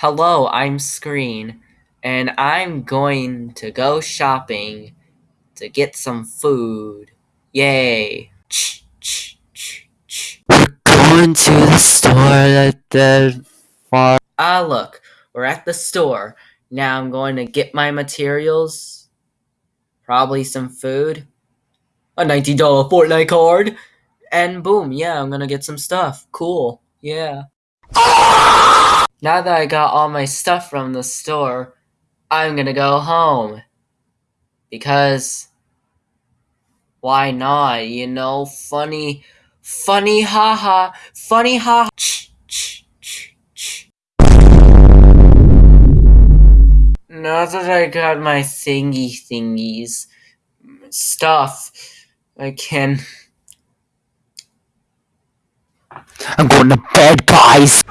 Hello, I'm Screen, and I'm going to go shopping to get some food. Yay! We're going to the store at the far. Ah, look, we're at the store. Now I'm going to get my materials. Probably some food. A $90 Fortnite card. And boom, yeah, I'm gonna get some stuff. Cool. Yeah. Now that I got all my stuff from the store, I'm gonna go home. Because why not? You know, funny, funny haha, funny ha. Now that I got my thingy thingies stuff, I can. I'm going to bed, guys.